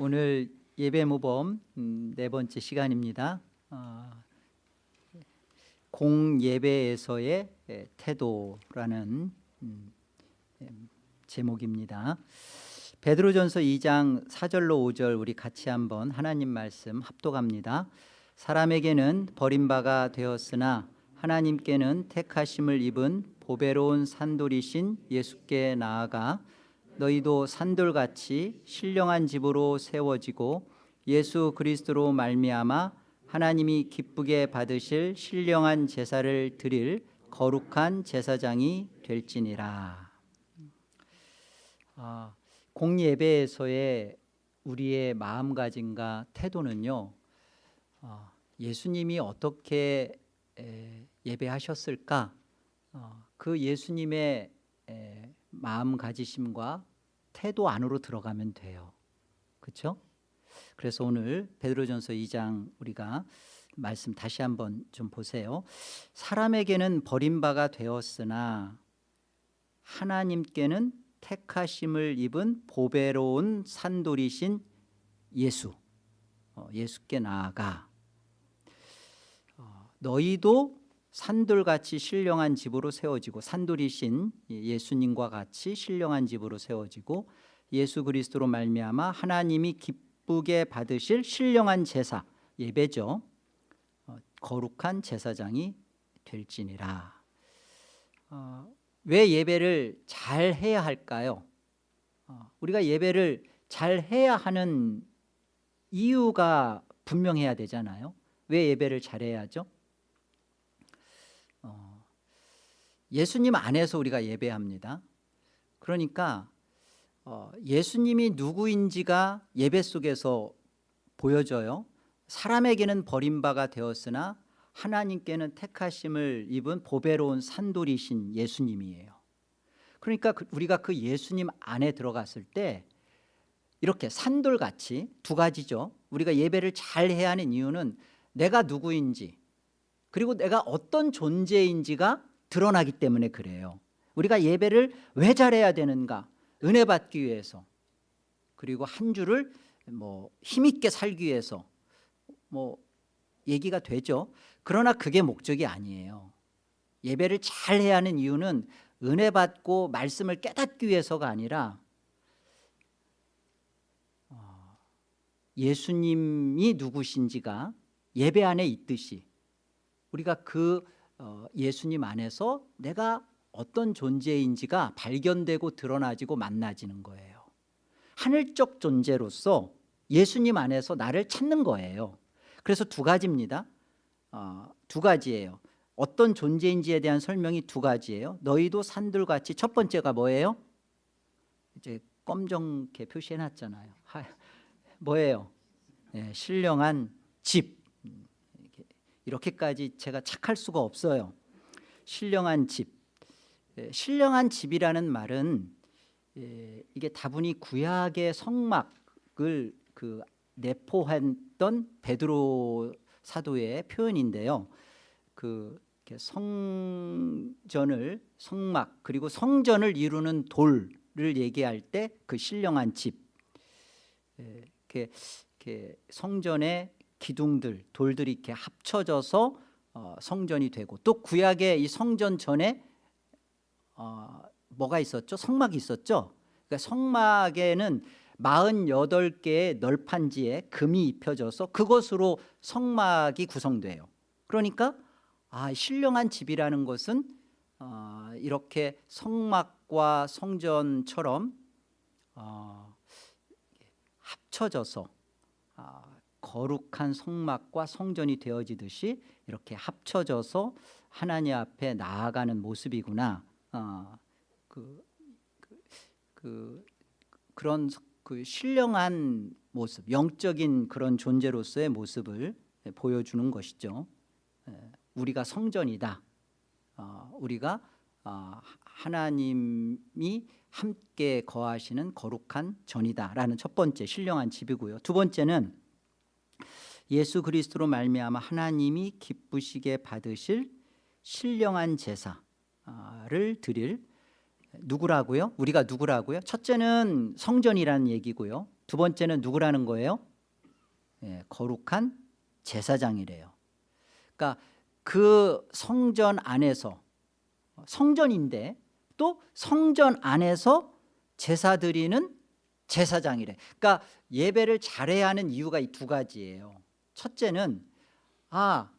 오늘 예배 모범 음, 네 번째 시간입니다. 어, 공예배에서의 예, 태도라는 음, 예, 제목입니다. 베드로전서 2장 4절로 5절 우리 같이 한번 하나님 말씀 합독합니다. 사람에게는 버림바가 되었으나 하나님께는 택하심을 입은 보배로운 산돌이신 예수께 나아가 너희도 산돌같이 신령한 집으로 세워지고 예수 그리스도로 말미암아 하나님이 기쁘게 받으실 신령한 제사를 드릴 거룩한 제사장이 될지니라. 아, 공예배에서의 우리의 마음가짐과 태도는요. 어, 예수님이 어떻게 에, 예배하셨을까? 어, 그 예수님의 에, 마음가지심과 태도 안으로 들어가면 돼요. 그렇죠? 그래서 오늘 베드로전서 2장 우리가 말씀 다시 한번 좀 보세요. 사람에게는 버림바가 되었으나 하나님께는 택하심을 입은 보배로운 산돌이신 예수 어, 예수께 나아가 어, 너희도 산돌같이 신령한 집으로 세워지고 산돌이신 예수님과 같이 신령한 집으로 세워지고 예수 그리스도로 말미암아 하나님이 기쁘게 받으실 신령한 제사 예배죠 어, 거룩한 제사장이 될지니라 어, 왜 예배를 잘 해야 할까요? 어, 우리가 예배를 잘 해야 하는 이유가 분명해야 되잖아요 왜 예배를 잘해야죠? 어, 예수님 안에서 우리가 예배합니다. 그러니까 어, 예수님이 누구인지가 예배 속에서 보여져요. 사람에게는 버림바가 되었으나 하나님께는 택하심을 입은 보배로운 산돌이신 예수님이에요. 그러니까 그, 우리가 그 예수님 안에 들어갔을 때 이렇게 산돌같이 두 가지죠. 우리가 예배를 잘 해야 하는 이유는 내가 누구인지 그리고 내가 어떤 존재인지가 드러나기 때문에 그래요. 우리가 예배를 왜 잘해야 되는가? 은혜 받기 위해서. 그리고 한 주를 뭐 힘있게 살기 위해서. 뭐 얘기가 되죠. 그러나 그게 목적이 아니에요. 예배를 잘 해야 하는 이유는 은혜 받고 말씀을 깨닫기 위해서가 아니라 어, 예수님이 누구신지가 예배 안에 있듯이 우리가 그 어, 예수님 안에서 내가 어떤 존재인지가 발견되고 드러나지고 만나지는 거예요. 하늘적 존재로서 예수님 안에서 나를 찾는 거예요. 그래서 두 가지입니다. 어, 두 가지예요. 어떤 존재인지에 대한 설명이 두 가지예요. 너희도 산들같이 첫 번째가 뭐예요? 이제 검정게 표시해놨잖아요. 뭐예요? 네, 신령한 집 이렇게까지 제가 착할 수가 없어요. 신령한 집. 신령한 집이라는 말은 이게 다분히 구약의 성막을 그 내포했던 베드로 사도의 표현인데요. 그 성전을 성막 그리고 성전을 이루는 돌을 얘기할 때 그 신령한 집. 이렇게 성전의 기둥들 돌들이 이렇게 합쳐져서 어, 성전이 되고 또 구약의 이 성전 전에 어, 뭐가 있었죠? 성막이 있었죠. 그러니까 성막에는 48개의 널판지에 금이 입혀져서 그것으로 성막이 구성돼요. 그러니까 아, 신령한 집이라는 것은 어, 이렇게 성막과 성전처럼 어, 합쳐져서 어, 거룩한 성막과 성전이 되어지듯이 이렇게 합쳐져서 하나님 앞에 나아가는 모습이구나. 어, 그, 그, 그, 그런 그 신령한 모습 영적인 그런 존재로서의 모습을 보여주는 것이죠. 우리가 성전이다. 어, 우리가 어, 하나님이 함께 거하시는 거룩한 전이다라는 첫 번째 신령한 집이고요. 두 번째는 예수 그리스도로 말미암아 하나님이 기쁘시게 받으실 신령한 제사를 드릴 누구라고요? 우리가 누구라고요? 첫째는 성전이라는 얘기고요 두 번째는 누구라는 거예요? 예, 거룩한 제사장이래요. 그러니까 그 성전 안에서 성전인데 또 성전 안에서 제사 드리는 제사장이래. 그러니까 예배를 잘해야 하는 이유가 이 두 가지예요. 첫째는 아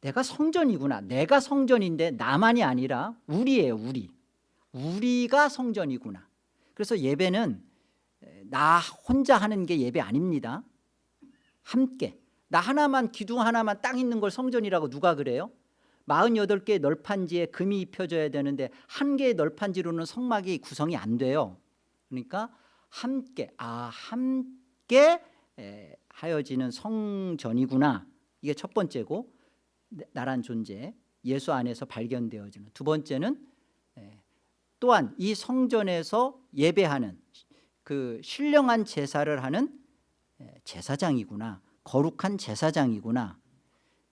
내가 성전이구나. 내가 성전인데 나만이 아니라 우리예요. 우리. 우리가 성전이구나. 그래서 예배는 나 혼자 하는 게 예배 아닙니다. 함께. 나 하나만 기둥 하나만 땅 있는 걸 성전이라고 누가 그래요? 48개의 널판지에 금이 입혀져야 되는데 한 개의 널판지로는 성막이 구성이 안 돼요. 그러니까 함께 아 함께 에, 하여지는 성전이구나. 이게 첫 번째고 나란 존재 예수 안에서 발견되어지는 두 번째는 에, 또한 이 성전에서 예배하는 그 신령한 제사를 하는 에, 제사장이구나. 거룩한 제사장이구나.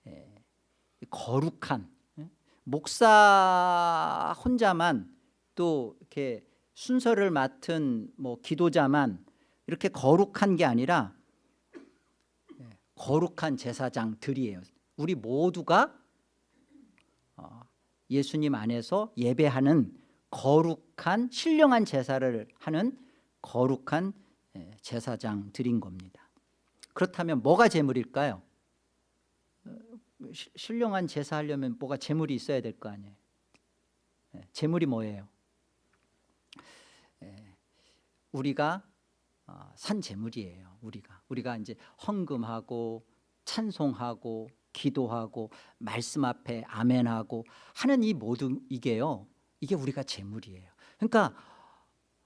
에, 거룩한 예? 목사 혼자만 또 이렇게 순서를 맡은 뭐 기도자만 이렇게 거룩한 게 아니라 예, 거룩한 제사장들이에요. 우리 모두가 어, 예수님 안에서 예배하는 거룩한 신령한 제사를 하는 거룩한 예, 제사장들인 겁니다. 그렇다면 뭐가 제물일까요? 시- 신령한 제사 하려면 뭐가 재물이 있어야 될 거 아니에요. 예, 재물이 뭐예요? 예, 우리가 어, 산 재물이에요. 우리가 우리가 이제 헌금하고 찬송하고 기도하고 말씀 앞에 아멘하고 하는 이 모든 이게요. 이게 우리가 재물이에요. 그러니까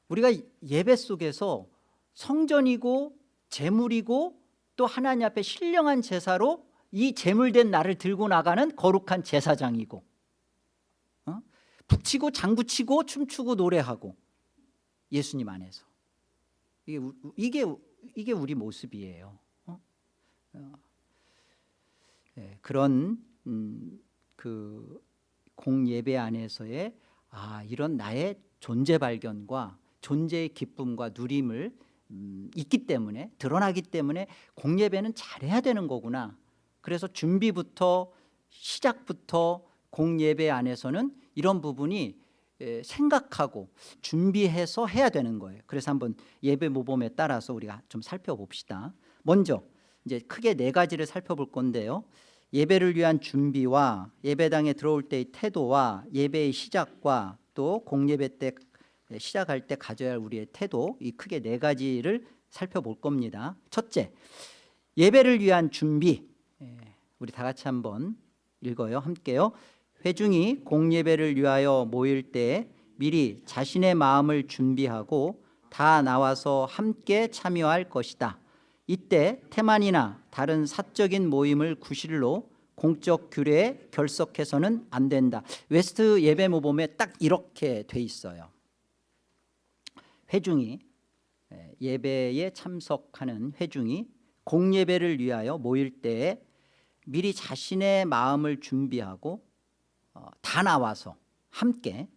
우리가 예배 속에서 성전이고 재물이고 또 하나님 앞에 신령한 제사로 이 재물된 나를 들고 나가는 거룩한 제사장이고 어? 북치고 장구치고 춤추고 노래하고 예수님 안에서 이게, 우- 이게, 이게 우리 모습이에요 어? 어. 예, 그런 음, 그 공예배 안에서의 아 이런 나의 존재 발견과 존재의 기쁨과 누림을 음, 있기 때문에 드러나기 때문에 공예배는 잘해야 되는 거구나 그래서 준비부터 시작부터 공예배 안에서는 이런 부분이 에, 생각하고 준비해서 해야 되는 거예요. 그래서 한번 예배 모범에 따라서 우리가 좀 살펴봅시다. 먼저 이제 크게 네 가지를 살펴볼 건데요. 예배를 위한 준비와 예배당에 들어올 때의 태도와 예배의 시작과 또 공예배 때 시작할 때 가져야 할 우리의 태도 이 크게 네 가지를 살펴볼 겁니다. 첫째, 예배를 위한 준비. 예, 우리 다 같이 한번 읽어요. 함께요. 회중이 공예배를 위하여 모일 때 미리 자신의 마음을 준비하고 다 나와서 함께 참여할 것이다. 이때 태만이나 다른 사적인 모임을 구실로 공적 규례에 결석해서는 안 된다. 웨스트 예배 모범에 딱 이렇게 돼 있어요. 회중이 예, 예배에 참석하는 회중이 공예배를 위하여 모일 때에 미리 자신의 마음을 준비하고 어, 다 나와서 함께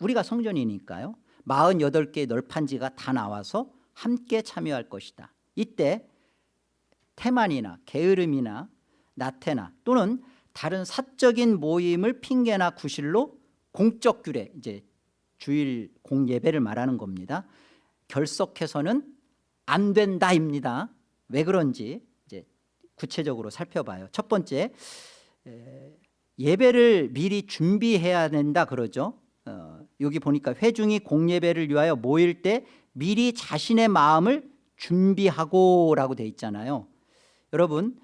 우리가 성전이니까요. 48개의 널판지가 다 나와서 함께 참여할 것이다. 이때 태만이나 게으름이나 나태나 또는 다른 사적인 모임을 핑계나 구실로 공적 규례 이제 주일 공예배를 말하는 겁니다. 결석해서는 안 된다입니다. 왜 그런지 이제 구체적으로 살펴봐요. 첫 번째 에, 예배를 미리 준비해야 된다 그러죠 어, 여기 보니까 회중이 공예배를 위하여 모일 때 미리 자신의 마음을 준비하고 라고 돼 있잖아요 여러분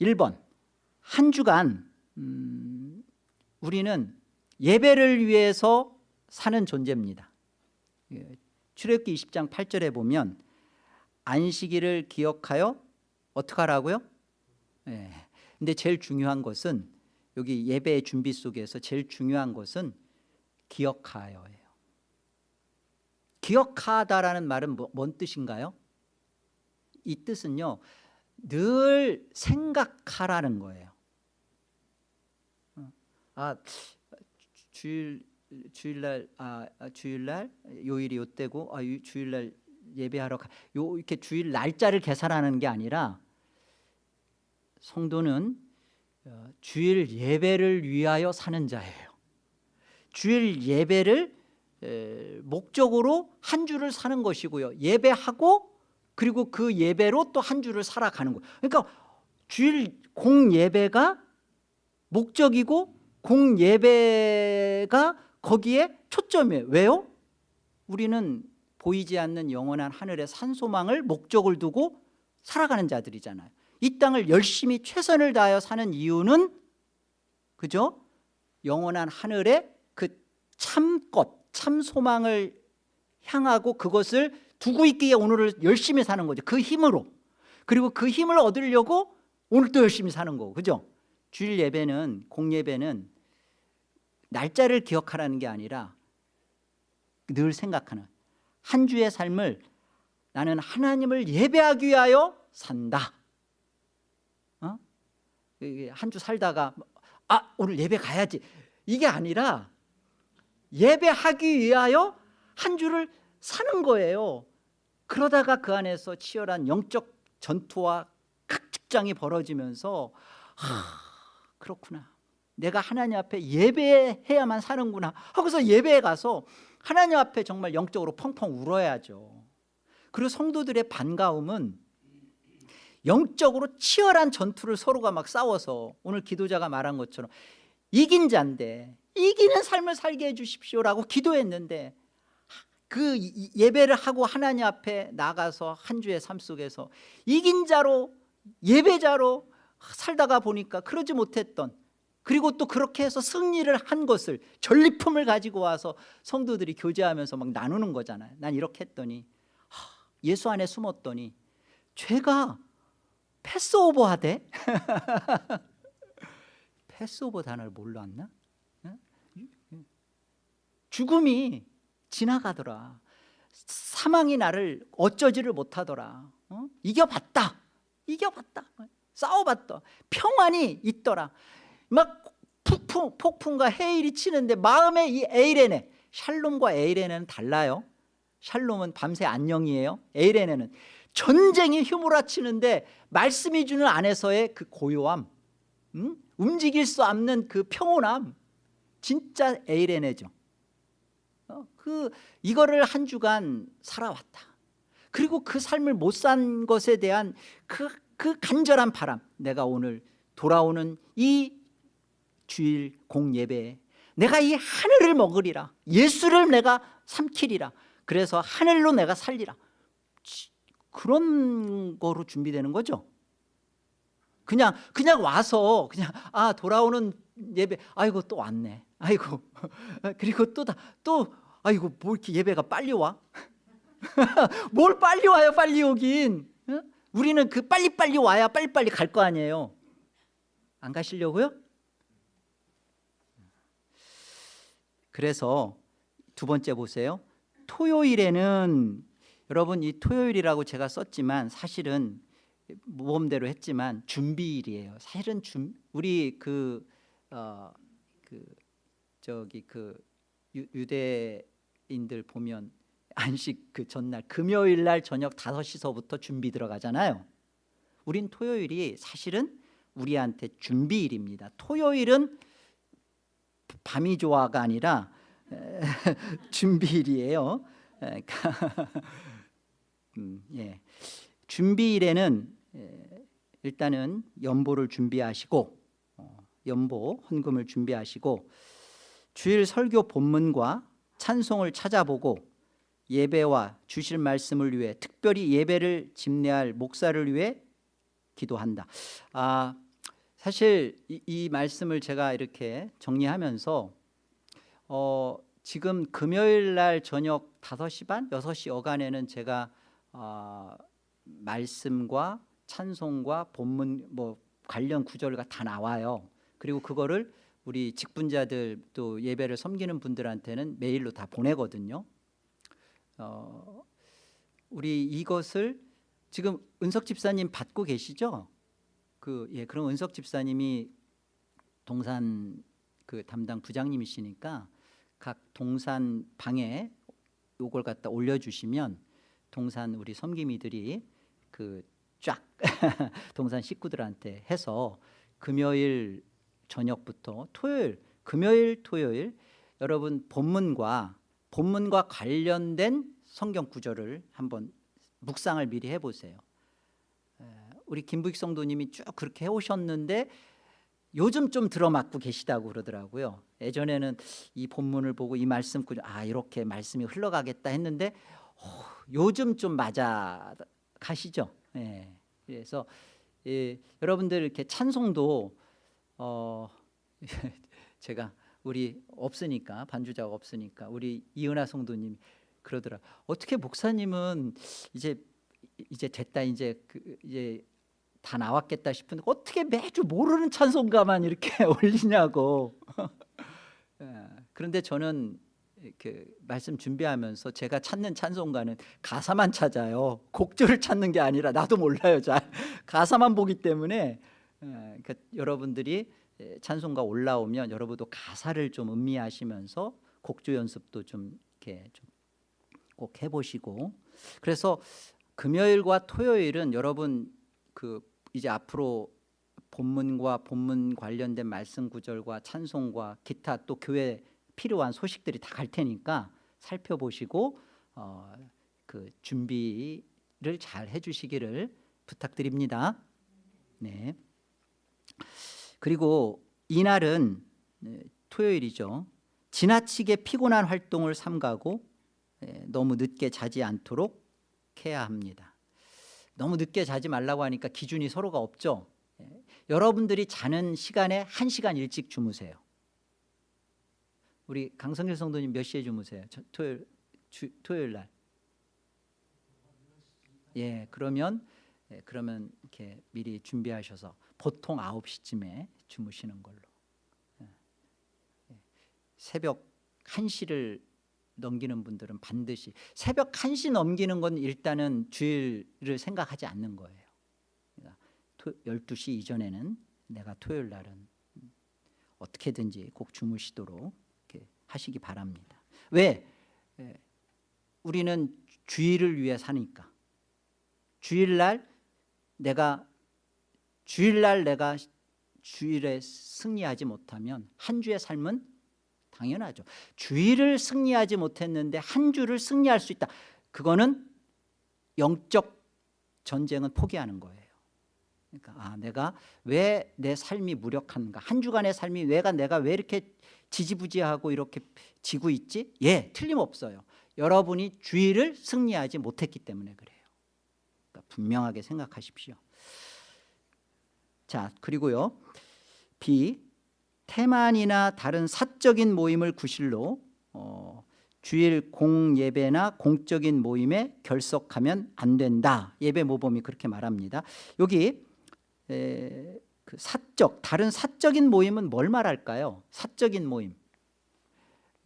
1번 한 주간 음, 우리는 예배를 위해서 사는 존재입니다 예, 출애굽기 20장 8절에 보면 안식일을 기억하여 어떻게 하라고요? 예. 근데 제일 중요한 것은 여기 예배의 준비 속에서 제일 중요한 것은 기억하여예요. 기억하다라는 말은 뭐, 뭔 뜻인가요? 이 뜻은요. 늘 생각하라는 거예요. 어. 아 주일 주일날 아 아, 주일날 요일이 요때고 아 유- 주일날 예배하러 가, 요 이렇게 주일 날짜를 계산하는 게 아니라 성도는 어, 주일 예배를 위하여 사는 자예요. 주일 예배를 에, 목적으로 한 주를 사는 것이고요. 예배하고 그리고 그 예배로 또 한 주를 살아가는 거예요. 그러니까 주일 공 예배가 목적이고 공 예배가 거기에 초점이에요. 왜요? 우리는 보이지 않는 영원한 하늘의 산소망을 목적을 두고 살아가는 자들이잖아요. 이 땅을 열심히 최선을 다하여 사는 이유는 그죠? 영원한 하늘의 그 참것, 참 소망을 향하고 그것을 두고 있기에 오늘을 열심히 사는 거죠. 그 힘으로. 그리고 그 힘을 얻으려고 오늘 또 열심히 사는 거고. 그죠? 주일 예배는 공예배는 날짜를 기억하라는 게 아니라 늘 생각하는 한 주의 삶을 나는 하나님을 예배하기 위하여 산다. 어? 한주 살다가 아 오늘 예배 가야지 이게 아니라 예배하기 위하여 한 주를 사는 거예요. 그러다가 그 안에서 치열한 영적 전투와 각직장이 벌어지면서 하, 그렇구나. 내가 하나님 앞에 예배해야만 사는구나 하고서 예배에 가서 하나님 앞에 정말 영적으로 펑펑 울어야죠. 그리고 성도들의 반가움은 영적으로 치열한 전투를 서로가 막 싸워서 오늘 기도자가 말한 것처럼 이긴 자인데 이기는 삶을 살게 해주십시오라고 기도했는데 그 예배를 하고 하나님 앞에 나가서 한 주의 삶 속에서 이긴 자로 예배자로 살다가 보니까 그러지 못했던 그리고 또 그렇게 해서 승리를 한 것을 전리품을 가지고 와서 성도들이 교제하면서 막 나누는 거잖아요. 난 이렇게 했더니 예수 안에 숨었더니 죄가 패스오버 하대? 패스오버 단어를 몰랐나? 죽음이 지나가더라. 사망이 나를 어쩌지를 못하더라. 어? 이겨봤다. 이겨봤다. 싸워봤다. 평안이 있더라. 막 폭풍, 폭풍과 해일이 치는데 마음에 이 에이레네 샬롬과 에이레네는 달라요? 샬롬은 밤새 안녕이에요? 에이레네는 전쟁이 휘몰아치는데 말씀이 주는 안에서의 그 고요함 음? 움직일 수 없는 그 평온함 진짜 에이레네죠 어? 그 이거를 한 주간 살아왔다 그리고 그 삶을 못 산 것에 대한 그, 그 간절한 바람 내가 오늘 돌아오는 이 주일 공예배에 내가 이 하늘을 먹으리라 예수를 내가 삼키리라 그래서 하늘로 내가 살리라 그런 거로 준비되는 거죠. 그냥 그냥 와서 그냥 아 돌아오는 예배 아이고 또 왔네. 아이고. 그리고 또다또 아이고 뭐 이렇게 예배가 빨리 와? 뭘 빨리 와요 빨리 오긴. 우리는 그 빨리빨리 와야 빨리빨리 갈 거 아니에요. 안 가시려고요? 그래서 두 번째 보세요. 토요일에는 여러분 이 토요일이라고 제가 썼지만 사실은 모범대로 했지만 준비일이에요. 사실은 준, 우리 그, 어, 그 저기 그 유, 유대인들 보면 안식 그 전날 금요일 날 저녁 5시서부터 준비 들어가잖아요. 우린 토요일이 사실은 우리한테 준비일입니다. 토요일은 밤이 좋아가 아니라 준비일이에요. 그러니까 음, 예. 준비일에는 일단은 연보를 준비하시고 어, 연보 헌금을 준비하시고 주일 설교 본문과 찬송을 찾아보고 예배와 주실 말씀을 위해 특별히 예배를 집례할 목사를 위해 기도한다. 아, 사실 이, 이, 말씀을 제가 이렇게 정리하면서 어, 지금 금요일 날 저녁 5시 반, 6시 어간에는 제가 어, 말씀과 찬송과 본문 뭐 관련 구절과 다 나와요. 그리고 그거를 우리 직분자들 또 예배를 섬기는 분들한테는 메일로 다 보내거든요. 어, 우리 이것을 지금 은석 집사님 받고 계시죠? 그 예, 그럼 은석 집사님이 동산 그 담당 부장님이시니까 각 동산 방에 요걸 갖다 올려주시면 동산 우리 섬김이들이 그쫙 동산 식구들한테 해서 금요일 저녁부터 토요일 금요일 토요일 여러분 본문과 본문과 관련된 성경 구절을 한번 묵상을 미리 해보세요. 에, 우리 김부익 성도님이 쭉 그렇게 해오셨는데 요즘 좀 들어맞고 계시다고 그러더라고요. 예전에는 이 본문을 보고 이 말씀 아 이렇게 말씀이 흘러가겠다 했는데 어, 요즘 좀 맞아 가시죠 예. 그래서 예, 여러분들 이렇게 찬송도 어, 제가 우리 없으니까 반주자가 없으니까 우리 이은하 성도님 그러더라. 어떻게 목사님은 이제 이제 됐다 이제 그 이제 다 나왔겠다 싶은데 어떻게 매주 모르는 찬송가만 이렇게 올리냐고. 예, 그런데 저는 그 말씀 준비하면서 제가 찾는 찬송가는 가사만 찾아요. 곡조를 찾는 게 아니라 나도 몰라요. 잘 가사만 보기 때문에 예, 그러니까 여러분들이 예, 찬송가 올라오면 여러분도 가사를 좀 음미하시면서 곡조 연습도 좀 이렇게 좀 꼭 해보시고 그래서 금요일과 토요일은 여러분 그 이제 앞으로 본문과 본문 관련된 말씀 구절과 찬송과 기타 또 교회 필요한 소식들이 다 갈 테니까 살펴보시고 어, 그 준비를 잘 해주시기를 부탁드립니다. 네. 그리고 이날은 네, 토요일이죠. 지나치게 피곤한 활동을 삼가고 예, 너무 늦게 자지 않도록 해야 합니다. 너무 늦게 자지 말라고 하니까 기준이 서로가 없죠. 예, 여러분들이 자는 시간에 한 시간 일찍 주무세요. 우리 강성길 성도님 몇 시에 주무세요? 저, 토요일 주, 토요일 날. 예, 그러면 예, 그러면 이렇게 미리 준비하셔서 보통 9시쯤에 주무시는 걸로. 예. 예. 새벽 1시를 넘기는 분들은 반드시 새벽 1시 넘기는 건 일단은 주일을 생각하지 않는 거예요. 그러니까 12시 이전에는 내가 토요일 날은 어떻게든지 꼭 주무시도록 하시기 바랍니다. 왜? 예, 우리는 주일을 위해 사니까. 주일날 내가 주일날 내가 주일에 승리하지 못하면 한 주의 삶은 당연하죠. 주일을 승리하지 못했는데 한 주를 승리할 수 있다. 그거는 영적 전쟁은 포기하는 거예요. 그러니까 아 내가 왜 내 삶이 무력한가? 한 주간의 삶이 왜가 내가 왜 이렇게 지지부지하고 이렇게 지고 있지? 예, 틀림없어요. 여러분이 주일을 승리하지 못했기 때문에 그래요. 그러니까 분명하게 생각하십시오. 자, 그리고요. B 태만이나 다른 사적인 모임을 구실로 어, 주일 공예배나 공적인 모임에 결석하면 안 된다. 예배 모범이 그렇게 말합니다. 여기 에, 그 사적 다른 사적인 모임은 뭘 말할까요? 사적인 모임.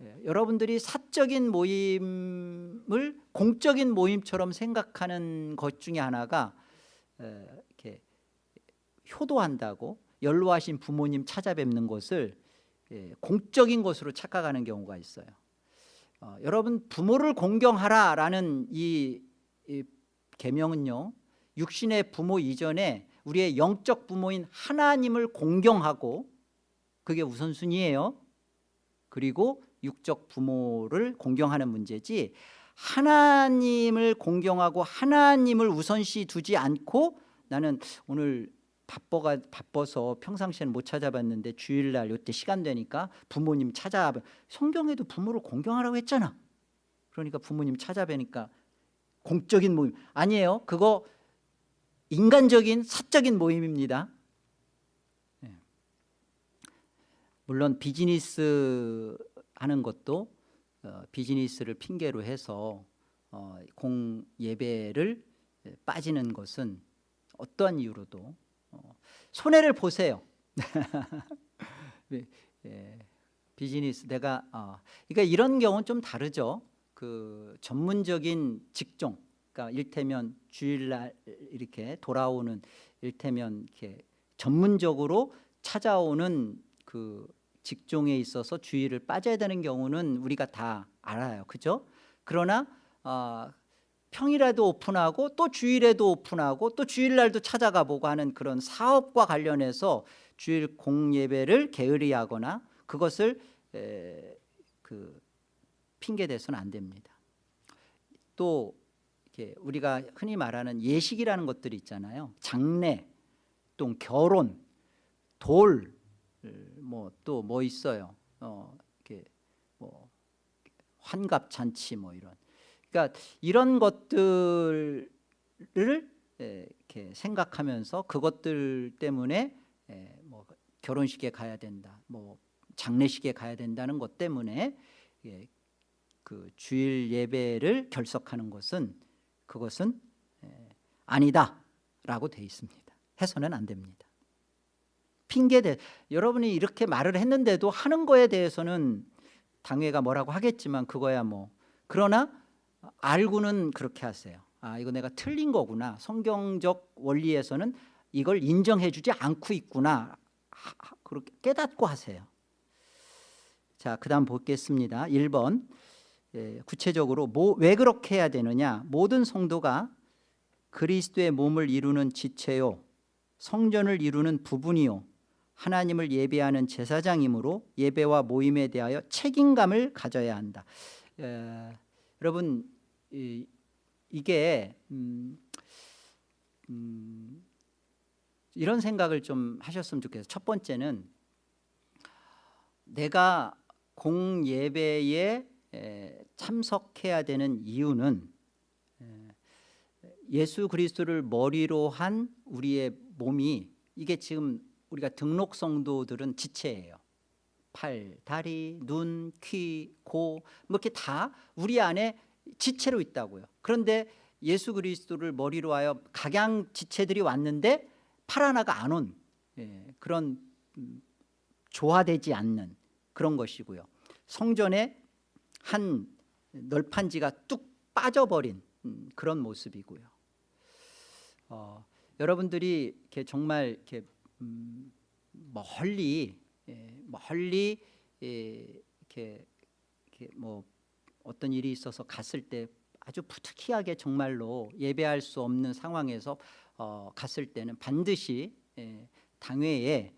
예, 여러분들이 사적인 모임을 공적인 모임처럼 생각하는 것 중에 하나가 에, 이렇게 효도한다고 연로하신 부모님 찾아뵙는 것을 예, 공적인 것으로 착각하는 경우가 있어요. 어, 여러분 부모를 공경하라라는 이, 이 계명은요. 육신의 부모 이전에 우리의 영적 부모인 하나님을 공경하고 그게 우선순위예요. 그리고 육적 부모를 공경하는 문제지 하나님을 공경하고 하나님을 우선시 두지 않고 나는 오늘 바빠가 바빠서 평상시에는 못 찾아봤는데 주일날 이때 시간 되니까 부모님 찾아 성경에도 부모를 공경하라고 했잖아. 그러니까 부모님 찾아뵈니까 공적인 모임 아니에요. 그거 인간적인 사적인 모임입니다. 네. 물론 비즈니스 하는 것도 어, 비즈니스를 핑계로 해서 어, 공 예배를 빠지는 것은 어떠한 이유로도 어, 손해를 보세요. 예, 비즈니스 내가 어, 그러니까 이런 경우는 좀 다르죠. 그 전문적인 직종, 그러니까 일테면 주일날 이렇게 돌아오는 일테면 이렇게 전문적으로 찾아오는 그 직종에 있어서 주의를 빠져야 되는 경우는 우리가 다 알아요, 그죠? 그러나 어, 평일에도 오픈하고 또 주일에도 오픈하고 또 주일날도 찾아가 보고 하는 그런 사업과 관련해서 주일 공예배를 게으리하거나 그것을 에, 그 핑계 대서는 안 됩니다. 또 이렇게 우리가 흔히 말하는 예식이라는 것들이 있잖아요. 장례, 또 결혼, 돌, 뭐 또 뭐 있어요. 어, 이렇게 뭐 환갑 잔치 뭐 이런. 그러니까 이런 것들을 에, 이렇게 생각하면서 그것들 때문에 에, 뭐 결혼식에 가야 된다, 뭐 장례식에 가야 된다는 것 때문에 예, 그 주일 예배를 결석하는 것은 그것은 에, 아니다라고 돼 있습니다. 해서는 안 됩니다. 핑계 대 여러분이 이렇게 말을 했는데도 하는 거에 대해서는 당회가 뭐라고 하겠지만 그거야 뭐 그러나 알고는 그렇게 하세요. 아 이거 내가 틀린 거구나. 성경적 원리에서는 이걸 인정해 주지 않고 있구나. 그렇게 깨닫고 하세요. 자, 그다음 보겠습니다. 1번 예, 구체적으로 뭐, 왜 그렇게 해야 되느냐? 모든 성도가 그리스도의 몸을 이루는 지체요, 성전을 이루는 부분이요, 하나님을 예배하는 제사장이므로 예배와 모임에 대하여 책임감을 가져야 한다. 에, 여러분 이, 게 음, 음, 이런 생각을 좀 하셨으면 좋겠어요. 첫 번째는 내가 공예배에 참석해야 되는 이유는 예수 그리스도를 머리로 한 우리의 몸이 이게 지금 우리가 등록 성도들은 지체예요. 팔, 다리, 눈, 귀, 고, 뭐 이렇게 다 우리 안에 지체로 있다고요. 그런데 예수 그리스도를 머리로 하여 각양 지체들이 왔는데 팔 하나가 안온 예, 그런 음, 조화되지 않는 그런 것이고요. 성전에 한 널판지가 뚝 빠져버린 음, 그런 모습이고요. 어, 여러분들이 이렇게 정말 이렇게 음, 멀리 예, 멀리 예, 이렇게, 이렇게 뭐 어떤 일이 있어서 갔을 때 아주 부득이하게 정말로 예배할 수 없는 상황에서 어, 갔을 때는 반드시 예, 당회에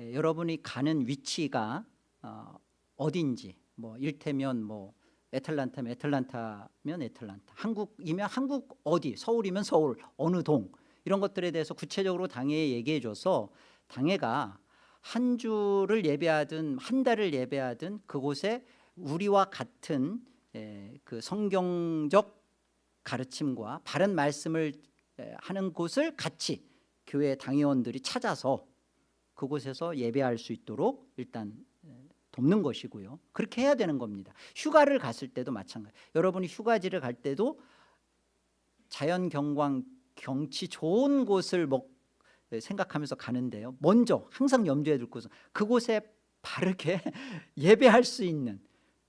예, 여러분이 가는 위치가 어, 어딘지 뭐 일테면 뭐 애틀란타면 애틀란타면 애틀란타. 한국이면 한국 어디 서울이면 서울 어느 동. 이런 것들에 대해서 구체적으로 당회에 얘기해 줘서 당회가 한 주를 예배하든 한 달을 예배하든 그곳에 우리와 같은 예, 그 성경적 가르침과 바른 말씀을 하는 곳을 같이 교회 당회원들이 찾아서 그곳에서 예배할 수 있도록 일단 돕는 것이고요. 그렇게 해야 되는 겁니다. 휴가를 갔을 때도 마찬가지. 여러분이 휴가지를 갈 때도 자연 경관 경치 좋은 곳을 먹 생각하면서 가는데요. 먼저 항상 염두에 둘 것은 그곳에 바르게 예배할 수 있는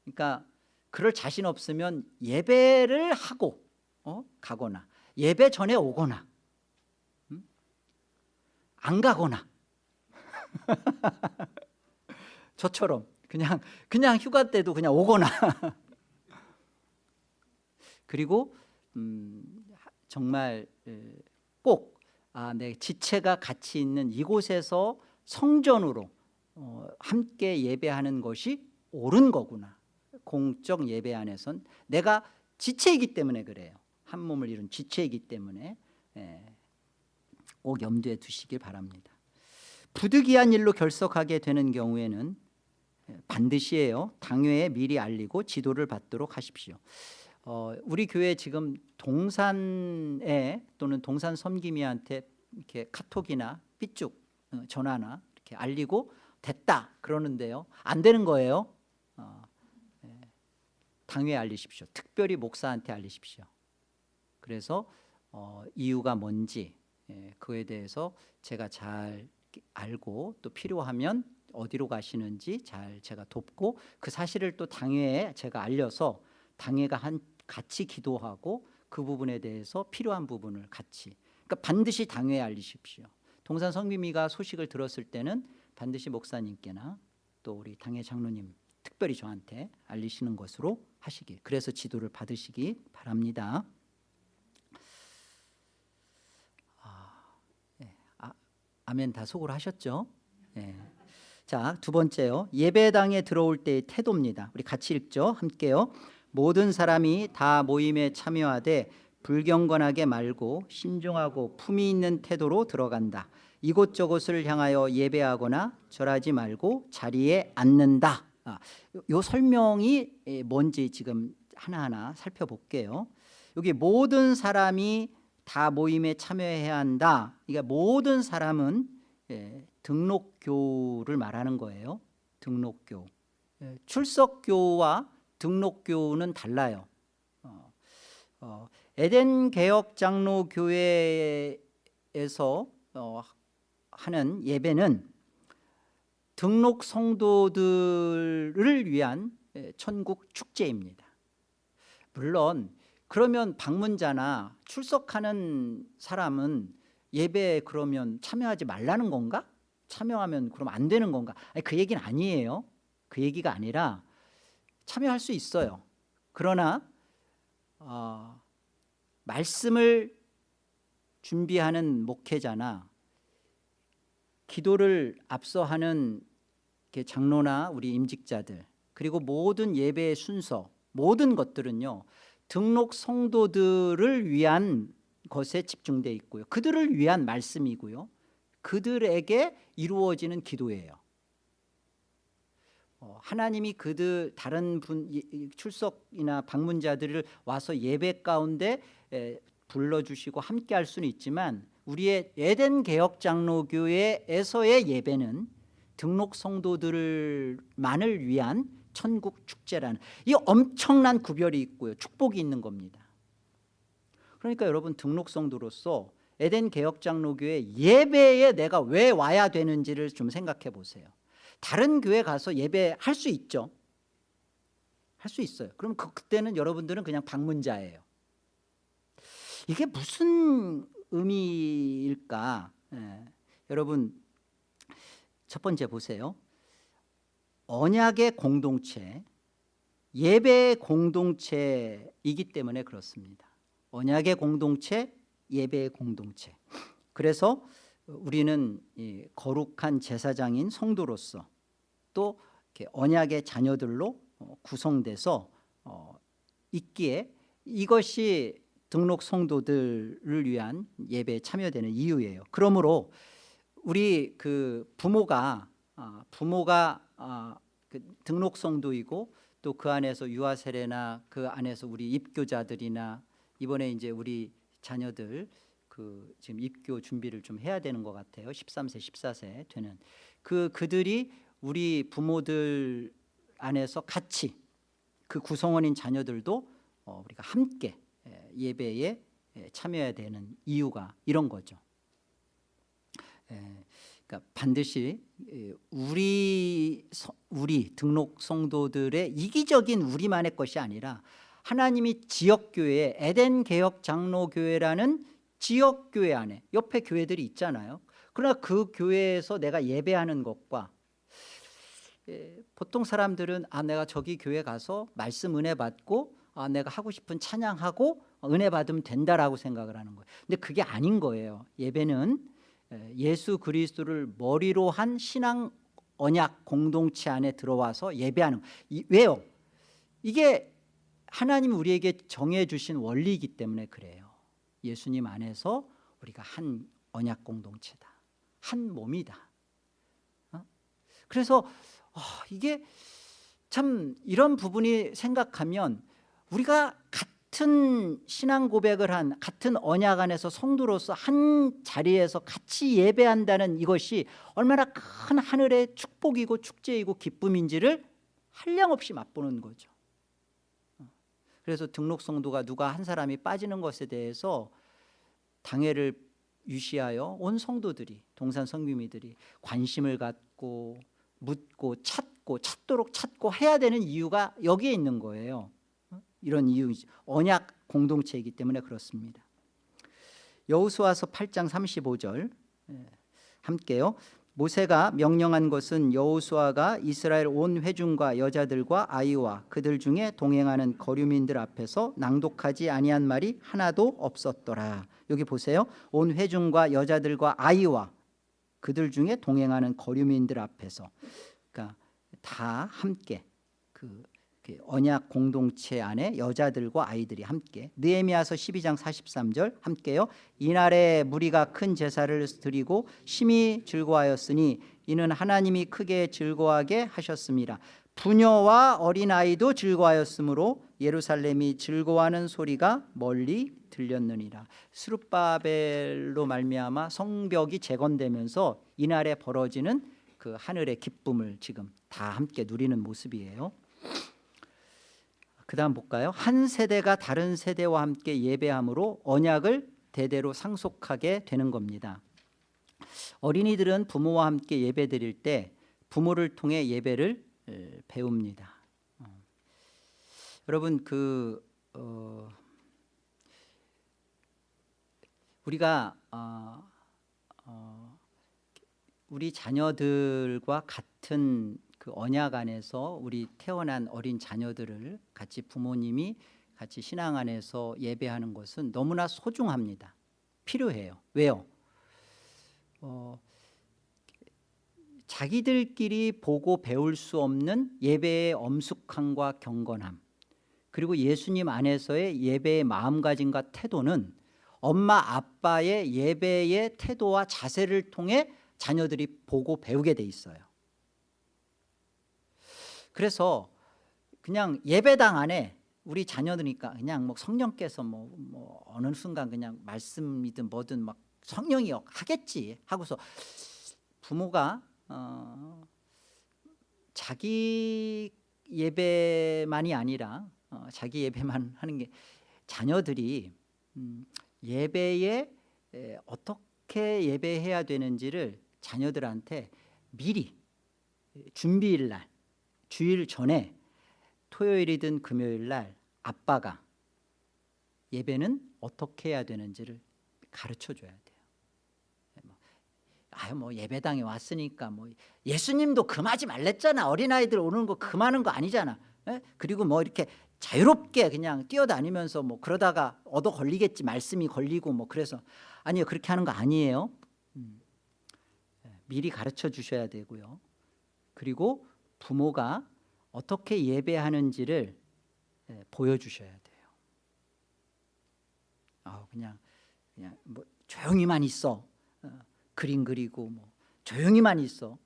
그러니까 그럴 자신 없으면 예배를 하고 어? 가거나 예배 전에 오거나 음? 안 가거나 저처럼 그냥 그냥 휴가 때도 그냥 오거나. 그리고 음, 정말 꼭 아, 내 지체가 같이 있는 이곳에서 성전으로 어, 함께 예배하는 것이 옳은 거구나. 공적 예배 안에선 내가 지체이기 때문에 그래요. 한 몸을 이룬 지체이기 때문에 예, 꼭 염두에 두시길 바랍니다. 부득이한 일로 결석하게 되는 경우에는 반드시해요. 당회에 미리 알리고 지도를 받도록 하십시오. 어, 우리 교회 지금 동산에 또는 동산 섬김이한테 이렇게 카톡이나 삐쭉 어, 전화나 이렇게 알리고 됐다 그러는데요. 안 되는 거예요. 어, 예, 당회에 알리십시오. 특별히 목사한테 알리십시오. 그래서 어, 이유가 뭔지 예, 그에 대해서 제가 잘 알고 또 필요하면 어디로 가시는지 잘 제가 돕고 그 사실을 또 당회에 제가 알려서 당회가 한 같이 기도하고 그 부분에 대해서 필요한 부분을 같이 그러니까 반드시 당회에 알리십시오. 동산 성비미가 소식을 들었을 때는 반드시 목사님께나 또 우리 당회 장로님 특별히 저한테 알리시는 것으로 하시길 그래서 지도를 받으시기 바랍니다. 아, 예. 아 멘다 속으로 하셨죠? 예. 자, 두 번째요. 예배당에 들어올 때의 태도입니다. 우리 같이 읽죠. 함께요. 모든 사람이 다 모임에 참여하되 불경건하게 말고 신중하고 품위 있는 태도로 들어간다. 이곳저곳을 향하여 예배하거나 절하지 말고 자리에 앉는다. 아, 요, 요 설명이 예, 뭔지 지금 하나하나 살펴볼게요. 여기 모든 사람이 다 모임에 참여해야 한다. 그러니까 모든 사람은 예, 등록교를 말하는 거예요. 등록교. 예, 출석교와 등록교는 달라요. 어, 어, 에덴 개혁 장로 교회에서 어, 하는 예배는 등록 성도들을 위한 예, 천국 축제입니다. 물론 그러면 방문자나 출석하는 사람은 예배에 그러면 참여하지 말라는 건가? 참여하면 그럼 안 되는 건가? 아니, 그 얘기는 아니에요. 그 얘기가 아니라 참여할 수 있어요. 그러나 어, 말씀을 준비하는 목회자나 기도를 앞서하는 장로나 우리 임직자들 그리고 모든 예배의 순서 모든 것들은요 등록 성도들을 위한 것에 집중되어 있고요. 그들을 위한 말씀이고요. 그들에게 이루어지는 기도예요. 어, 하나님이 그들 다른 분 출석이나 방문자들을 와서 예배 가운데 불러주시고 함께 할 수는 있지만 우리의 에덴 개혁 장로교회에서의 예배는 등록 성도들만을 위한 천국 축제라는 이 엄청난 구별이 있고요. 축복이 있는 겁니다 그러니까 여러분 등록 성도로서 에덴 개혁 장로교회 예배에 내가 왜 와야 되는지를 좀 생각해 보세요. 다른 교회 가서 예배할 수 있죠? 할 수 있어요. 그럼 그, 그때는 여러분들은 그냥 방문자예요. 이게 무슨 의미일까? 예. 여러분 첫 번째 보세요. 언약의 공동체 예배의 공동체이기 때문에 그렇습니다 언약의 공동체 예배의 공동체 그래서 우리는 거룩한 제사장인 성도로서 또 언약의 자녀들로 어, 구성돼서 어, 있기에 이것이 등록 성도들을 위한 예배에 참여되는 이유예요. 그러므로 우리 그 부모가 아, 부모가 아, 그 등록 성도이고 또 그 안에서 유아 세례나 그 안에서 우리 입교자들이나 이번에 이제 우리 자녀들 그 지금 입교 준비를 좀 해야 되는 것 같아요. 13세, 14세 되는 그 그들이 우리 부모들 안에서 같이 그 구성원인 자녀들도 어, 우리가 함께 예배에 참여해야 되는 이유가 이런 거죠. 그러니까 반드시 우리 우리 등록 성도들의 이기적인 우리만의 것이 아니라 하나님이 지역교회 에덴 개혁 장로교회라는 지역교회 안에 옆에 교회들이 있잖아요. 그러나 그 교회에서 내가 예배하는 것과 보통 사람들은 아 내가 저기 교회 가서 말씀 은혜 받고 아 내가 하고 싶은 찬양하고 은혜 받으면 된다라고 생각을 하는 거예요. 근데 그게 아닌 거예요. 예배는 예수 그리스도를 머리로 한 신앙 언약 공동체 안에 들어와서 예배하는 이, 왜요? 이게 하나님 우리에게 정해 주신 원리이기 때문에 그래요. 예수님 안에서 우리가 한 언약 공동체다. 한 몸이다. 어? 그래서 어, 이게 참 이런 부분이 생각하면 우리가 같은 신앙 고백을 한 같은 언약 안에서 성도로서 한 자리에서 같이 예배한다는 이것이 얼마나 큰 하늘의 축복이고 축제이고 기쁨인지를 한량없이 맛보는 거죠 그래서 등록 성도가 누가 한 사람이 빠지는 것에 대해서 당회를 유시하여 온 성도들이 동산 성규미들이 관심을 갖고 묻고 찾고 찾도록 찾고 해야 되는 이유가 여기에 있는 거예요 이런 이유이죠. 언약 공동체이기 때문에 그렇습니다. 여호수아서 8장 35절 예, 함께요. 모세가 명령한 것은 여호수아가 이스라엘 온 회중과 여자들과 아이와 그들 중에 동행하는 거류민들 앞에서 낭독하지 아니한 말이 하나도 없었더라. 여기 보세요. 온 회중과 여자들과 아이와 그들 중에 동행하는 거류민들 앞에서 그러니까 다 함께 그, 그 언약 공동체 안에 여자들과 아이들이 함께 느헤미야서 12장 43절 함께요. 이날에 무리가 큰 제사를 드리고 심히 즐거워하였으니 이는 하나님이 크게 즐거워하게 하셨습니다. 부녀와 어린아이도 즐거워하였으므로 예루살렘이 즐거워하는 소리가 멀리 들렸느니라. 스룹바벨로 말미암아 성벽이 재건되면서 이날에 벌어지는 그 하늘의 기쁨을 지금 다 함께 누리는 모습이에요 그 다음 볼까요? 한 세대가 다른 세대와 함께 예배함으로 언약을 대대로 상속하게 되는 겁니다. 어린이들은 부모와 함께 예배 드릴 때 부모를 통해 예배를 에, 배웁니다. 어. 여러분 그 어, 우리가 어, 어, 우리 자녀들과 같은 그 언약 안에서 우리 태어난 어린 자녀들을 같이 부모님이 같이 신앙 안에서 예배하는 것은 너무나 소중합니다. 필요해요. 왜요? 어, 자기들끼리 보고 배울 수 없는 예배의 엄숙함과 경건함 그리고 예수님 안에서의 예배의 마음가짐과 태도는 엄마 아빠의 예배의 태도와 자세를 통해 자녀들이 보고 배우게 돼 있어요 그래서 그냥 예배당 안에 우리 자녀들이니까 그냥 뭐 성령께서 뭐, 뭐 어느 순간 그냥 말씀이든 뭐든 막 성령이 하겠지 하고서 부모가 어, 자기 예배만이 아니라 어, 자기 예배만 하는 게 자녀들이 음, 예배에 에, 어떻게 예배해야 되는지를 자녀들한테 미리 준비일 날 주일 전에 토요일이든 금요일 날 아빠가 예배는 어떻게 해야 되는지를 가르쳐 줘야 돼요. 뭐, 아유 뭐 예배당에 왔으니까 뭐 예수님도 금하지 말랬잖아. 어린아이들 오는 거 금하는 거 아니잖아. 에? 그리고 뭐 이렇게 자유롭게 그냥 뛰어다니면서 뭐 그러다가 얻어 걸리겠지 말씀이 걸리고 뭐 그래서 아니요 그렇게 하는 거 아니에요. 음. 미리 가르쳐 주셔야 되고요. 그리고 부모가 어떻게 예배하는지를 예, 보여주셔야 돼요. 아 그냥 그냥 뭐 조용히만 있어 어, 그림 그리고 뭐 조용히만 있어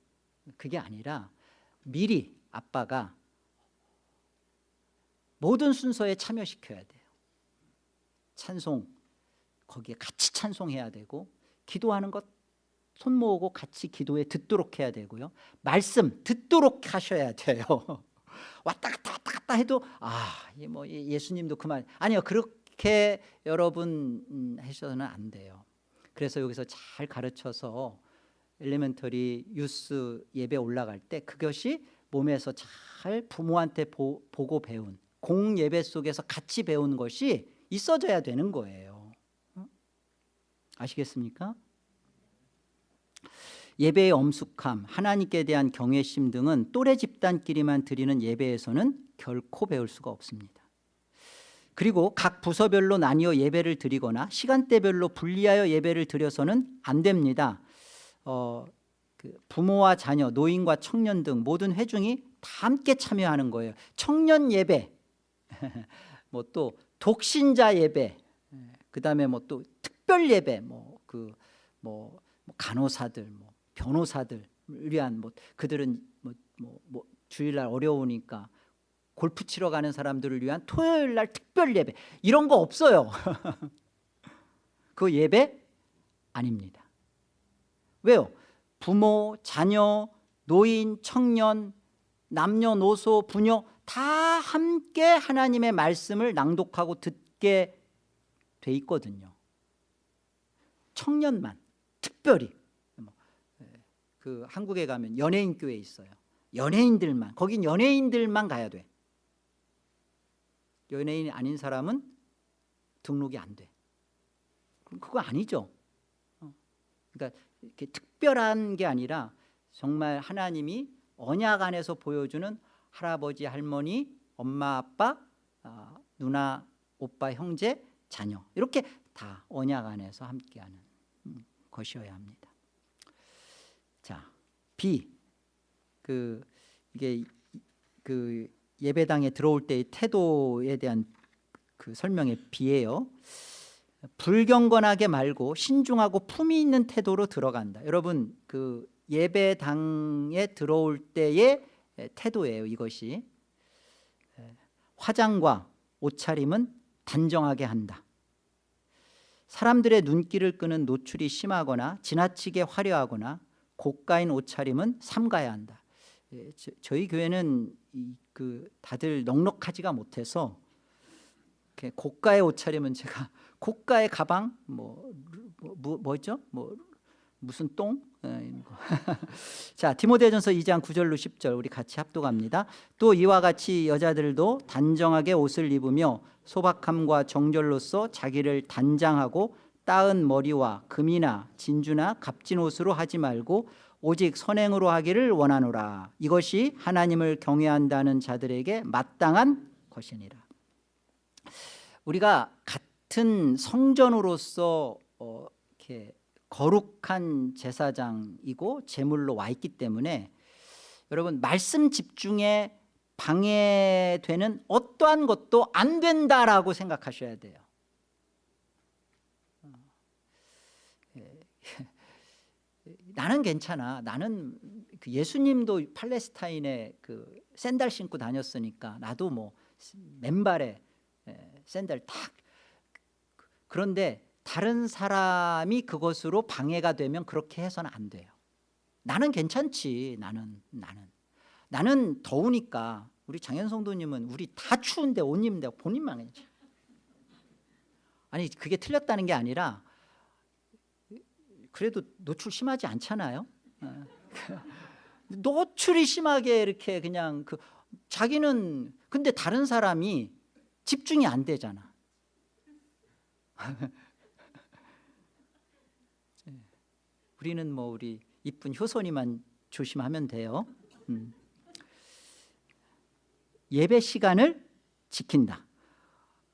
그게 아니라 미리 아빠가 모든 순서에 참여시켜야 돼요. 찬송 거기에 같이 찬송해야 되고 기도하는 것 손 모으고 같이 기도에 듣도록 해야 되고요. 말씀 듣도록 하셔야 돼요. 왔다 갔다 왔다 갔다 해도 아뭐 예수님도 그만 아니요 그렇게 여러분 음, 하셔서는 안 돼요. 그래서 여기서 잘 가르쳐서 엘리멘터리 유스 예배 올라갈 때 그것이 몸에서 잘 부모한테 보, 보고 배운 공 예배 속에서 같이 배운 것이 있어져야 되는 거예요. 아시겠습니까? 예배의 엄숙함, 하나님께 대한 경외심 등은 또래 집단끼리만 드리는 예배에서는 결코 배울 수가 없습니다. 그리고 각 부서별로 나뉘어 예배를 드리거나 시간대별로 분리하여 예배를 드려서는 안 됩니다. 어, 그 부모와 자녀, 노인과 청년 등 모든 회중이 다 함께 참여하는 거예요. 청년 예배, 뭐 또 독신자 예배, 그 다음에 뭐 또 특별 예배, 뭐그뭐 간호사들, 뭐 변호사들 위한 뭐 그들은 뭐, 뭐, 뭐 주일날 어려우니까 골프 치러 가는 사람들을 위한 토요일 날 특별 예배 이런 거 없어요. 그 예배 아닙니다. 왜요? 부모, 자녀, 노인, 청년, 남녀노소, 부녀 다 함께 하나님의 말씀을 낭독하고 듣게 돼 있거든요. 청년만 특별히 그 한국에 가면 연예인 교회 있어요. 연예인들만 거긴 연예인들만 가야 돼. 연예인이 아닌 사람은 등록이 안 돼. 그럼 그거 아니죠. 어. 그러니까 이렇게 특별한 게 아니라 정말 하나님이 언약 안에서 보여주는 할아버지, 할머니, 엄마, 아빠, 아, 누나, 오빠, 형제, 자녀 이렇게 다 언약 안에서 함께하는 음, 것이어야 합니다. 자, B 그 이게 그 예배당에 들어올 때의 태도에 대한 그 설명의 B예요. 불경건하게 말고 신중하고 품위 있는 태도로 들어간다. 여러분 그 예배당에 들어올 때의 태도예요. 이것이 화장과 옷차림은 단정하게 한다. 사람들의 눈길을 끄는 노출이 심하거나 지나치게 화려하거나 고가인 옷차림은 삼가야 한다. 예, 저, 희 교회는 이, 그 다들 넉넉하지가 못해서 고가의 옷차림은 제가 고가의 가방 뭐, 뭐 뭐죠? 뭐 무슨 똥? 예, 자 디모데전서 2장 9절로 10절 우리 같이 합독합니다. 또 이와 같이 여자들도 단정하게 옷을 입으며 소박함과 정절로서 자기를 단장하고 따은 머리와 금이나 진주나 값진 옷으로 하지 말고 오직 선행으로 하기를 원하노라. 이것이 하나님을 경외한다는 자들에게 마땅한 것이니라. 우리가 같은 성전으로서 어, 이렇게 거룩한 제사장이고 제물로 와 있기 때문에 여러분 말씀 집중에 방해되는 어떠한 것도 안 된다라고 생각하셔야 돼요 어, 예. 나는 괜찮아. 나는 그 예수님도 팔레스타인에 그 샌들 신고 다녔으니까 나도 뭐 맨발에 예, 샌들 탁. 그런데 다른 사람이 그것으로 방해가 되면 그렇게 해서는 안 돼요. 나는 괜찮지 나는 나는. 나는 더우니까 우리 장현 성도님은 우리 다 추운데 옷 입는데 본인만 괜찮아 아니 그게 틀렸다는 게 아니라 그래도 노출 심하지 않잖아요. 어. 노출이 심하게 이렇게 그냥 그 자기는 근데 다른 사람이 집중이 안 되잖아. 우리는 뭐 우리 이쁜 효선이만 조심하면 돼요. 음. 예배 시간을 지킨다.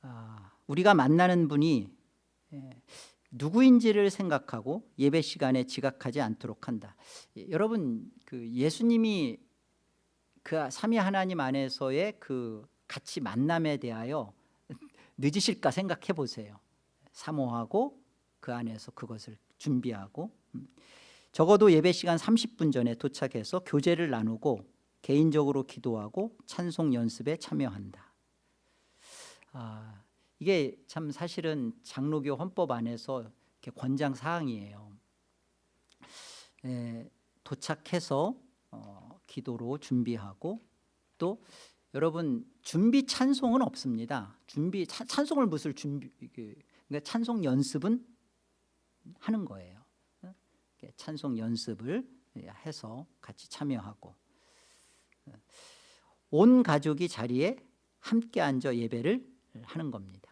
아, 우리가 만나는 분이 예, 누구인지를 생각하고 예배 시간에 지각하지 않도록 한다. 예, 여러분 그 예수님이 그 삼위 하나님 안에서의 그 같이 만남에 대하여 늦으실까 생각해 보세요. 사모하고 그 안에서 그것을 준비하고. 음. 적어도 예배 시간 30분 전에 도착해서 교제를 나누고 개인적으로 기도하고 찬송 연습에 참여한다. 아, 이게 참 사실은 장로교 헌법 안에서 권장 사항이에요. 에, 도착해서 어, 기도로 준비하고 또 여러분 준비 찬송은 없습니다. 준비 찬송을 무슨 준비 그러니까 찬송 연습은 하는 거예요. 찬송 연습을 해서 같이 참여하고. 온 가족이 자리에 함께 앉아 예배를 하는 겁니다. 예,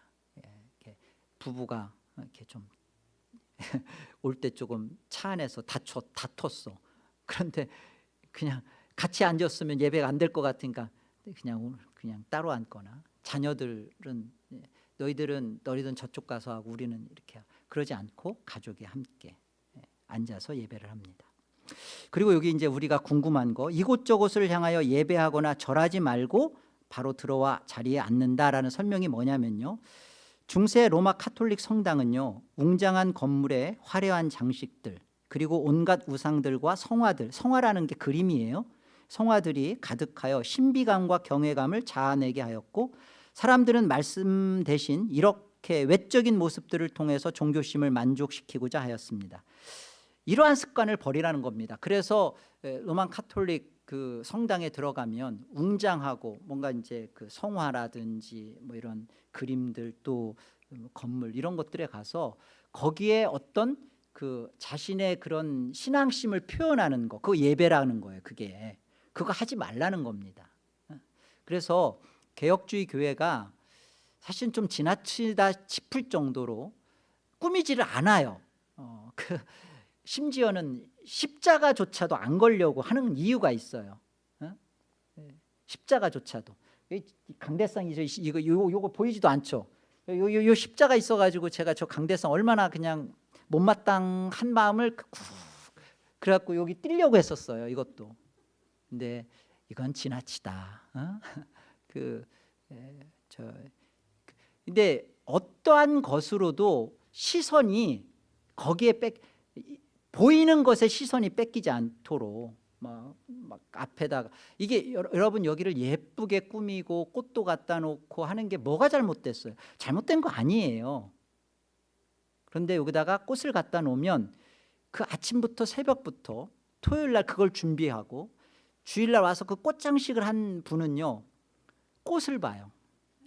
부부가 이렇게 좀 올 때 조금 차 안에서 다투, 다퉜어 그런데 그냥 같이 앉았으면 예배가 안 될 것 같으니까 그냥 그냥 따로 앉거나 자녀들은 예, 너희들은 너희들은 저쪽 가서 하고 우리는 이렇게 그러지 않고 가족이 함께 예, 앉아서 예배를 합니다. 그리고 여기 이제 우리가 궁금한 거 이곳저곳을 향하여 예배하거나 절하지 말고 바로 들어와 자리에 앉는다라는 설명이 뭐냐면요. 중세 로마 카톨릭 성당은요. 웅장한 건물에 화려한 장식들 그리고 온갖 우상들과 성화들 성화라는 게 그림이에요. 성화들이 가득하여 신비감과 경외감을 자아내게 하였고 사람들은 말씀 대신 이렇게 외적인 모습들을 통해서 종교심을 만족시키고자 하였습니다. 이러한 습관을 버리라는 겁니다. 그래서 로만 카톨릭 그 성당에 들어가면 웅장하고 뭔가 이제 그 성화라든지 뭐 이런 그림들 또 건물 이런 것들에 가서 거기에 어떤 그 자신의 그런 신앙심을 표현하는 거, 그 예배라는 거예요. 그게 그거 하지 말라는 겁니다. 그래서 개혁주의 교회가 사실 좀 지나치다 싶을 정도로 꾸미지를 않아요. 어, 그 심지어는 십자가조차도 안 걸려고 하는 이유가 있어요. 어? 예, 십자가조차도 강대상이 이거 요거, 요거 보이지도 않죠. 요, 요, 요 십자가 있어가지고 제가 저 강대상 얼마나 그냥 못마땅한 마음을 그 그래갖고 여기 뛰려고 했었어요. 이것도. 근데 이건 지나치다. 어? 그, 에, 저, 그, 근데 어떠한 것으로도 시선이 거기에 뺏 이- 보이는 것에 시선이 뺏기지 않도록 막, 막 앞에다가 이게 여- 여러분 여기를 예쁘게 꾸미고 꽃도 갖다 놓고 하는 게 뭐가 잘못됐어요? 잘못된 거 아니에요. 그런데 여기다가 꽃을 갖다 놓으면 그 아침부터 새벽부터 토요일 날 그걸 준비하고 주일 날 와서 그 꽃장식을 한 분은요 꽃을 봐요.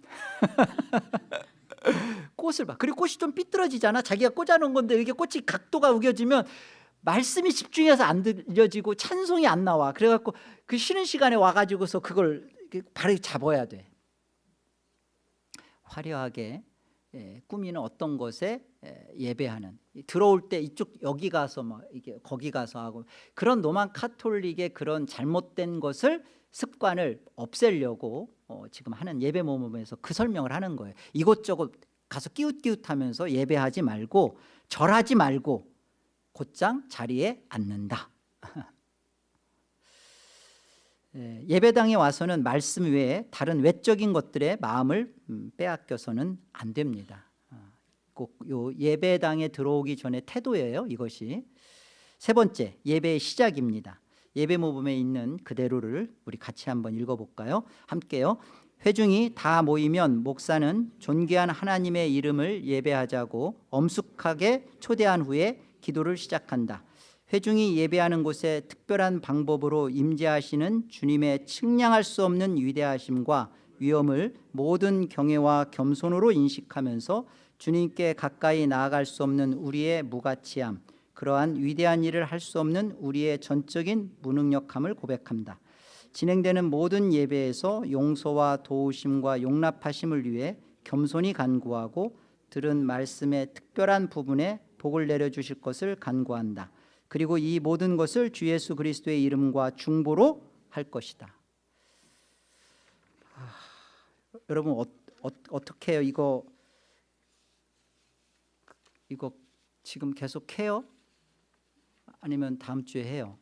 꽃을 봐. 그리고 꽃이 좀 삐뚤어지잖아. 자기가 꽂아놓은 건데 이게 꽃이 각도가 우겨지면 말씀이 집중해서 안 들려지고 찬송이 안 나와. 그래갖고 그 쉬는 시간에 와가지고서 그걸 바로 잡아야 돼. 화려하게 예, 꾸미는 어떤 것에 예, 예배하는 들어올 때 이쪽 여기 가서 막 이게 거기 가서 하고 그런 로만 카톨릭의 그런 잘못된 것을 습관을 없애려고 어, 지금 하는 예배 모임에서 그 설명을 하는 거예요. 이곳저곳 가서 끼웃끼웃하면서 예배하지 말고 절하지 말고 곧장 자리에 앉는다. 예, 예배당에 와서는 말씀 외에 다른 외적인 것들에 마음을 음, 빼앗겨서는 안 됩니다. 아, 꼭요 예배당에 들어오기 전에 태도예요. 이것이 세 번째 예배의 시작입니다. 예배 모범에 있는 그대로를 우리 같이 한번 읽어볼까요? 함께요. 회중이 다 모이면 목사는 존귀한 하나님의 이름을 예배하자고 엄숙하게 초대한 후에 기도를 시작한다. 회중이 예배하는 곳에 특별한 방법으로 임재하시는 주님의 측량할 수 없는 위대하심과 위엄을 모든 경외와 겸손으로 인식하면서 주님께 가까이 나아갈 수 없는 우리의 무가치함, 그러한 위대한 일을 할 수 없는 우리의 전적인 무능력함을 고백합니다. 진행되는 모든 예배에서 용서와 도우심과 용납하심을 위해 겸손히 간구하고 들은 말씀의 특별한 부분에 복을 내려 주실 것을 간구한다. 그리고 이 모든 것을 주 예수 그리스도의 이름과 중보로 할 것이다. 아, 여러분 어, 어, 떻게 해요? 이거 이거 지금 계속 해요? 아니면 다음 주에 해요?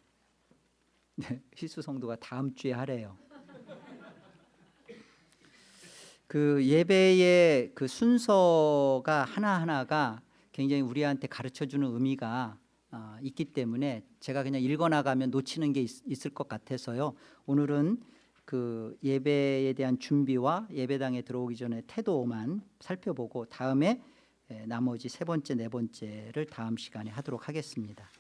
네, 희수 성도가 다음 주에 하래요. 그 예배의 그 순서가 하나 하나가 굉장히 우리한테 가르쳐 주는 의미가 아, 있기 때문에 제가 그냥 읽어 나가면 놓치는 게 있, 을것 같아서요. 오늘은 그 예배에 대한 준비와 예배당에 들어오기 전에 태도만 살펴보고 다음에 에, 나머지 세 번째 네 번째를 다음 시간에 하도록 하겠습니다.